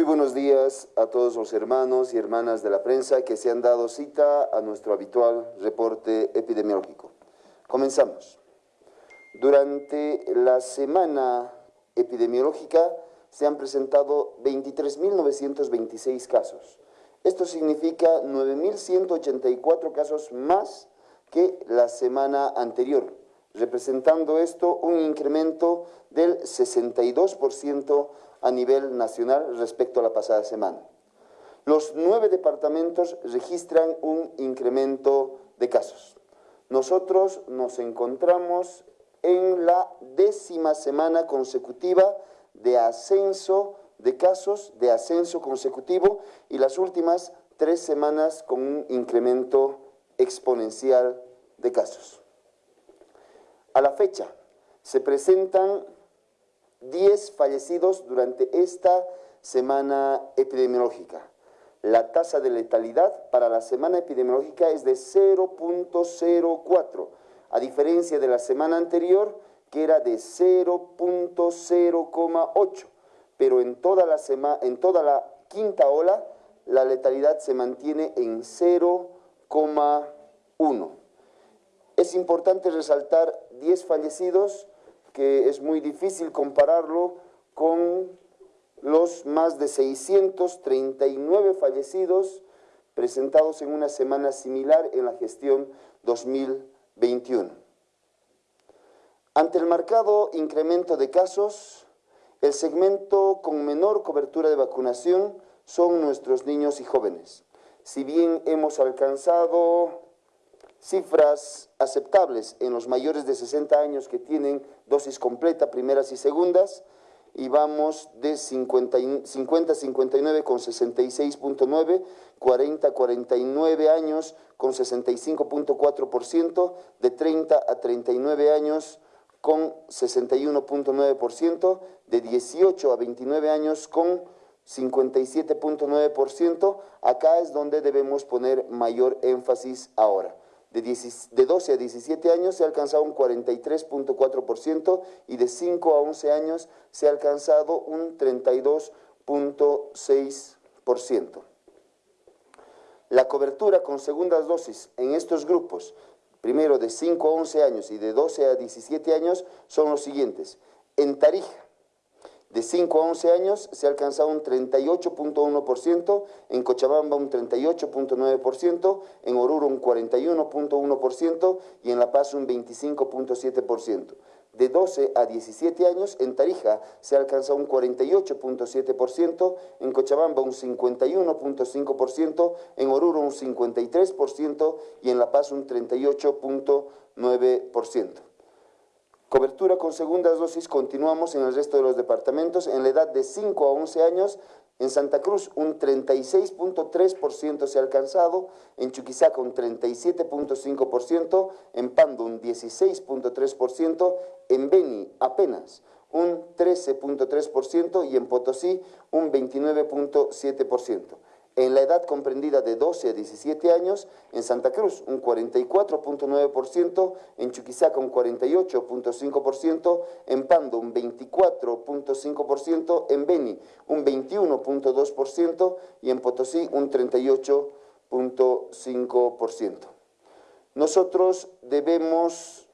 Muy buenos días a todos los hermanos y hermanas de la prensa que se han dado cita a nuestro habitual reporte epidemiológico. Comenzamos. Durante la semana epidemiológica se han presentado 23.926 casos. Esto significa 9.184 casos más que la semana anterior, representando esto un incremento del 62% a nivel nacional respecto a la pasada semana. Los nueve departamentos registran un incremento de casos. Nosotros nos encontramos en la décima semana consecutiva de ascenso de casos, de ascenso consecutivo, y las últimas tres semanas con un incremento exponencial de casos. A la fecha, se presentan 10 fallecidos durante esta semana epidemiológica. La tasa de letalidad para la semana epidemiológica es de 0.04, a diferencia de la semana anterior que era de 0.0,8, pero en toda, la en toda la quinta ola la letalidad se mantiene en 0,1. Es importante resaltar 10 fallecidos que es muy difícil compararlo con los más de 639 fallecidos presentados en una semana similar en la gestión 2021. Ante el marcado incremento de casos, el segmento con menor cobertura de vacunación son nuestros niños y jóvenes. Si bien hemos alcanzado cifras aceptables en los mayores de 60 años que tienen dosis completa, primeras y segundas, y vamos de 50 59 con 66.9, 40 49 años con 65.4%, de 30 a 39 años con 61.9%, de 18 a 29 años con 57.9%, acá es donde debemos poner mayor énfasis ahora. De, 12 a 17 años se ha alcanzado un 43.4% y de 5 a 11 años se ha alcanzado un 32.6%. La cobertura con segundas dosis en estos grupos, primero de 5 a 11 años y de 12 a 17 años, son los siguientes. En Tarija, de 5 a 11 años se ha alcanzado un 38.1%, en Cochabamba un 38.9%, en Oruro un 41.1% y en La Paz un 25.7%. De 12 a 17 años, en Tarija se ha alcanzado un 48.7%, en Cochabamba un 51.5%, en Oruro un 53% y en La Paz un 38.9%. Cobertura con segundas dosis continuamos en el resto de los departamentos. En la edad de 5 a 11 años, en Santa Cruz un 36.3% se ha alcanzado, en Chuquisaca un 37.5%, en Pando un 16.3%, en Beni apenas un 13.3% y en Potosí un 29.7% en la edad comprendida de 12 a 17 años, en Santa Cruz un 44.9%, en Chuquisaca un 48.5%, en Pando un 24.5%, en Beni un 21.2% y en Potosí un 38.5%. Nosotros debemos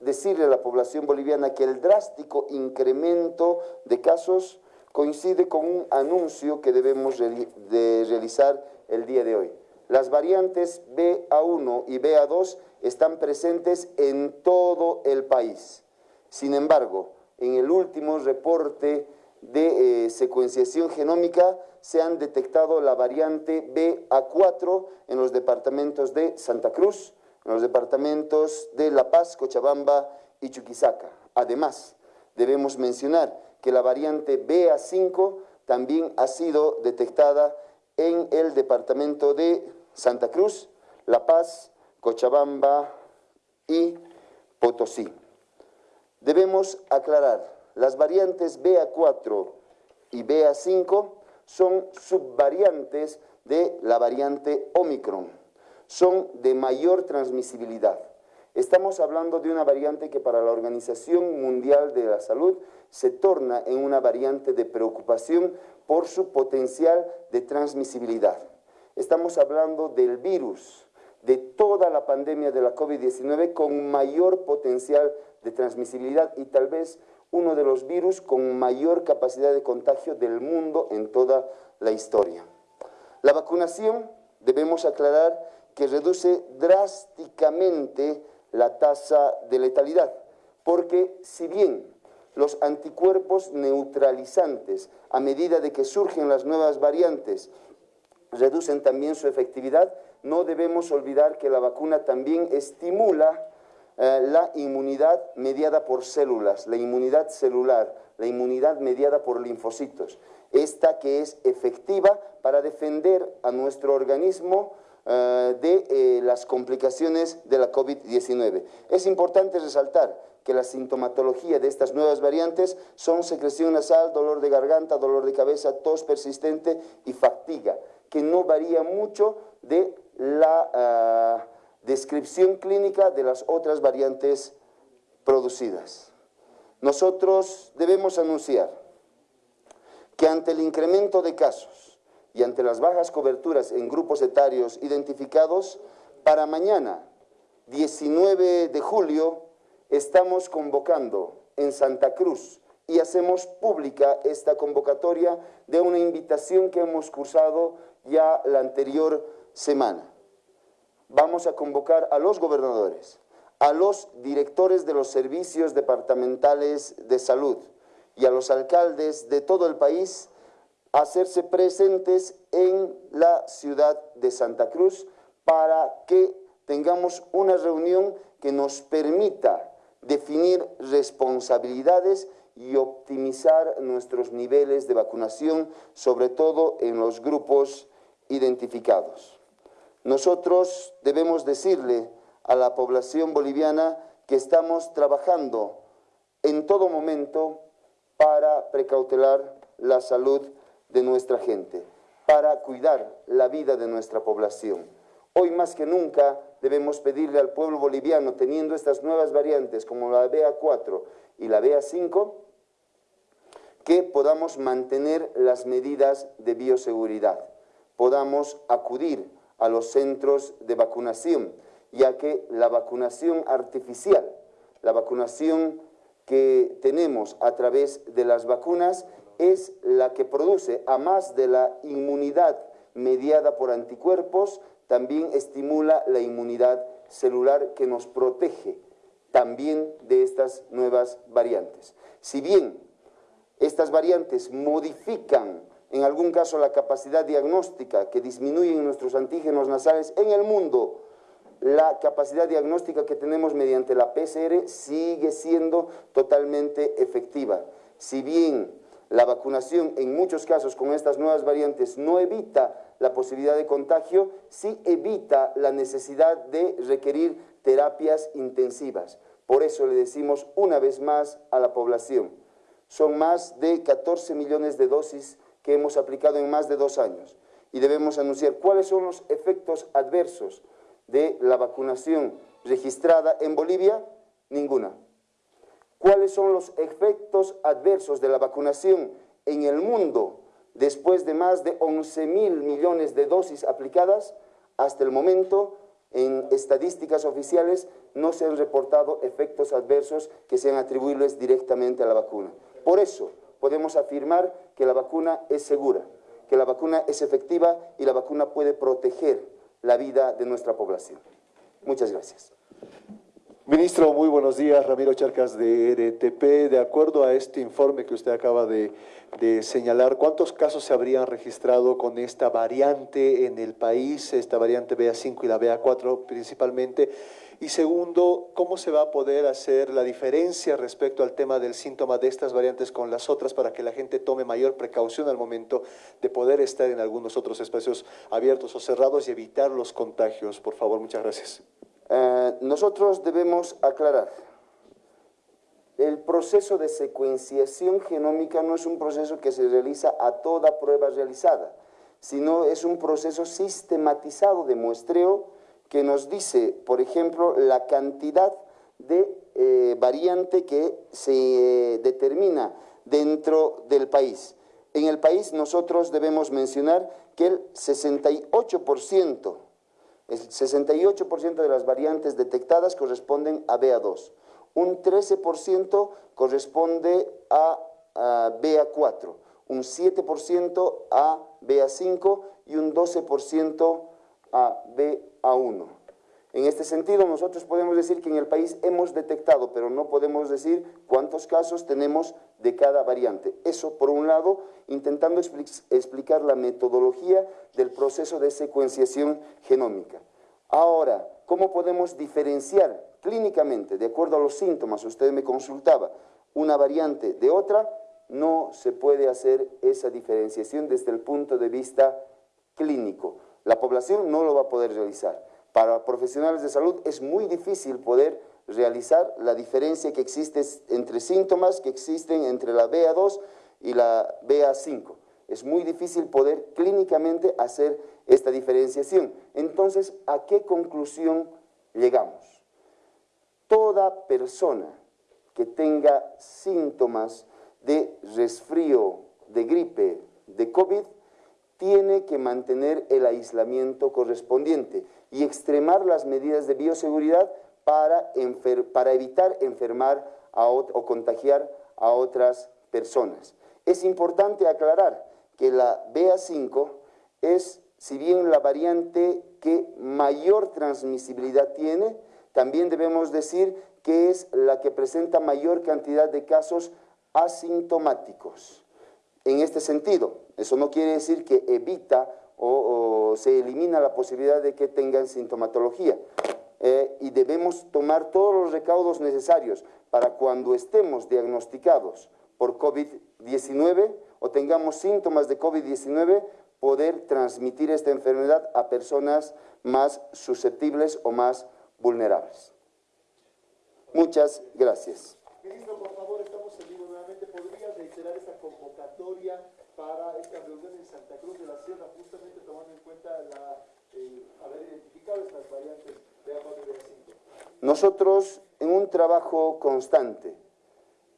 decirle a la población boliviana que el drástico incremento de casos coincide con un anuncio que debemos de realizar el día de hoy. Las variantes BA1 y BA2 están presentes en todo el país. Sin embargo, en el último reporte de eh, secuenciación genómica se han detectado la variante BA4 en los departamentos de Santa Cruz, en los departamentos de La Paz, Cochabamba y Chuquisaca. Además, debemos mencionar que la variante BA5 también ha sido detectada en el departamento de Santa Cruz, La Paz, Cochabamba y Potosí. Debemos aclarar, las variantes BA4 y BA5 son subvariantes de la variante Omicron. Son de mayor transmisibilidad. Estamos hablando de una variante que para la Organización Mundial de la Salud se torna en una variante de preocupación por su potencial de transmisibilidad. Estamos hablando del virus, de toda la pandemia de la COVID-19 con mayor potencial de transmisibilidad y tal vez uno de los virus con mayor capacidad de contagio del mundo en toda la historia. La vacunación, debemos aclarar, que reduce drásticamente la tasa de letalidad, porque si bien los anticuerpos neutralizantes, a medida de que surgen las nuevas variantes, reducen también su efectividad, no debemos olvidar que la vacuna también estimula eh, la inmunidad mediada por células, la inmunidad celular, la inmunidad mediada por linfocitos. Esta que es efectiva para defender a nuestro organismo de eh, las complicaciones de la COVID-19. Es importante resaltar que la sintomatología de estas nuevas variantes son secreción nasal, dolor de garganta, dolor de cabeza, tos persistente y fatiga, que no varía mucho de la ah, descripción clínica de las otras variantes producidas. Nosotros debemos anunciar que ante el incremento de casos y ante las bajas coberturas en grupos etarios identificados, para mañana, 19 de julio, estamos convocando en Santa Cruz y hacemos pública esta convocatoria de una invitación que hemos cursado ya la anterior semana. Vamos a convocar a los gobernadores, a los directores de los servicios departamentales de salud y a los alcaldes de todo el país hacerse presentes en la ciudad de Santa Cruz para que tengamos una reunión que nos permita definir responsabilidades y optimizar nuestros niveles de vacunación, sobre todo en los grupos identificados. Nosotros debemos decirle a la población boliviana que estamos trabajando en todo momento para precautelar la salud de nuestra gente, para cuidar la vida de nuestra población. Hoy más que nunca debemos pedirle al pueblo boliviano, teniendo estas nuevas variantes como la BA4 y la BA5, que podamos mantener las medidas de bioseguridad, podamos acudir a los centros de vacunación, ya que la vacunación artificial, la vacunación que tenemos a través de las vacunas es la que produce, a más de la inmunidad mediada por anticuerpos, también estimula la inmunidad celular que nos protege también de estas nuevas variantes. Si bien estas variantes modifican en algún caso la capacidad diagnóstica que disminuyen nuestros antígenos nasales en el mundo, la capacidad diagnóstica que tenemos mediante la PCR sigue siendo totalmente efectiva. Si bien la vacunación en muchos casos con estas nuevas variantes no evita la posibilidad de contagio, sí evita la necesidad de requerir terapias intensivas. Por eso le decimos una vez más a la población, son más de 14 millones de dosis que hemos aplicado en más de dos años y debemos anunciar cuáles son los efectos adversos de la vacunación registrada en Bolivia, ninguna. ¿Cuáles son los efectos adversos de la vacunación en el mundo después de más de 11 mil millones de dosis aplicadas? Hasta el momento, en estadísticas oficiales, no se han reportado efectos adversos que sean atribuibles directamente a la vacuna. Por eso, podemos afirmar que la vacuna es segura, que la vacuna es efectiva y la vacuna puede proteger la vida de nuestra población. Muchas gracias. Ministro, muy buenos días. Ramiro Charcas de RTP. De acuerdo a este informe que usted acaba de, señalar, ¿cuántos casos se habrían registrado con esta variante en el país, esta variante BA5 y la BA4 principalmente? Y segundo, ¿cómo se va a poder hacer la diferencia respecto al tema del síntoma de estas variantes con las otras para que la gente tome mayor precaución al momento de poder estar en algunos otros espacios abiertos o cerrados y evitar los contagios? Por favor, muchas gracias. Eh, nosotros debemos aclarar, el proceso de secuenciación genómica no es un proceso que se realiza a toda prueba realizada, sino es un proceso sistematizado de muestreo que nos dice, por ejemplo, la cantidad de eh, variante que se determina dentro del país. En el país nosotros debemos mencionar que el 68%, el 68% de las variantes detectadas corresponden a BA2, un 13% corresponde a, a BA4, un 7% a BA5 y un 12% a BA1. En este sentido, nosotros podemos decir que en el país hemos detectado, pero no podemos decir cuántos casos tenemos de cada variante. Eso, por un lado, intentando explicar la metodología del proceso de secuenciación genómica. Ahora, ¿cómo podemos diferenciar clínicamente, de acuerdo a los síntomas, usted me consultaba, una variante de otra? No se puede hacer esa diferenciación desde el punto de vista clínico. La población no lo va a poder realizar. Para profesionales de salud es muy difícil poder realizar la diferencia que existe entre síntomas que existen entre la BA2 y la BA5. Es muy difícil poder clínicamente hacer esta diferenciación. Entonces, ¿a qué conclusión llegamos? Toda persona que tenga síntomas de resfrío, de gripe, de COVID, tiene que mantener el aislamiento correspondiente y extremar las medidas de bioseguridad para, evitar enfermar o contagiar a otras personas. Es importante aclarar que la BA5 es, si bien la variante que mayor transmisibilidad tiene, también debemos decir que es la que presenta mayor cantidad de casos asintomáticos. En este sentido, eso no quiere decir que evita o, se elimina la posibilidad de que tengan sintomatología. Eh, y debemos tomar todos los recaudos necesarios para cuando estemos diagnosticados por COVID-19 o tengamos síntomas de COVID-19, poder transmitir esta enfermedad a personas más susceptibles o más vulnerables. Muchas gracias. Ministro, por favor, estamos en vivo nuevamente. ¿Podría reiterar esta convocatoria para esta reunión en Santa Cruz de la Sierra, justamente tomando en cuenta la, eh, haber identificado estas variantes de agua de 5 Nosotros, en un trabajo constante,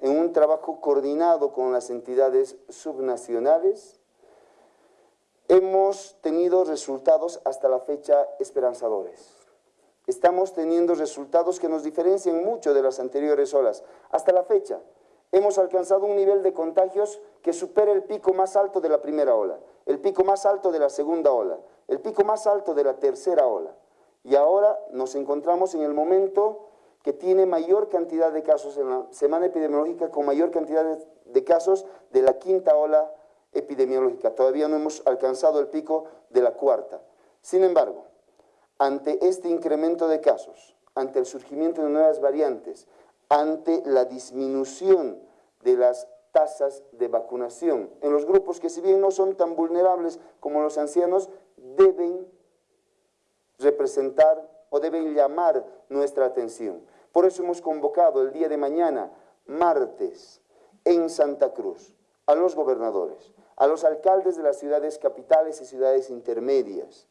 en un trabajo coordinado con las entidades subnacionales, hemos tenido resultados hasta la fecha esperanzadores. Estamos teniendo resultados que nos diferencian mucho de las anteriores olas. Hasta la fecha, hemos alcanzado un nivel de contagios que supera el pico más alto de la primera ola, el pico más alto de la segunda ola, el pico más alto de la tercera ola. Y ahora nos encontramos en el momento que tiene mayor cantidad de casos en la semana epidemiológica, con mayor cantidad de, casos de la quinta ola epidemiológica. Todavía no hemos alcanzado el pico de la cuarta. Sin embargo, ante este incremento de casos, ante el surgimiento de nuevas variantes, ante la disminución de las tasas de vacunación en los grupos que si bien no son tan vulnerables como los ancianos, deben representar o deben llamar nuestra atención. Por eso hemos convocado el día de mañana, martes, en Santa Cruz, a los gobernadores, a los alcaldes de las ciudades capitales y ciudades intermedias,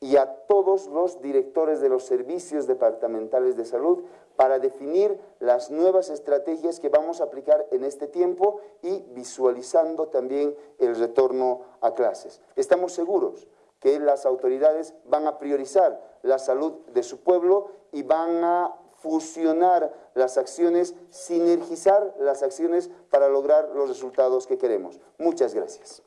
y a todos los directores de los servicios departamentales de salud para definir las nuevas estrategias que vamos a aplicar en este tiempo y visualizando también el retorno a clases. Estamos seguros que las autoridades van a priorizar la salud de su pueblo y van a fusionar las acciones, sinergizar las acciones para lograr los resultados que queremos. Muchas gracias.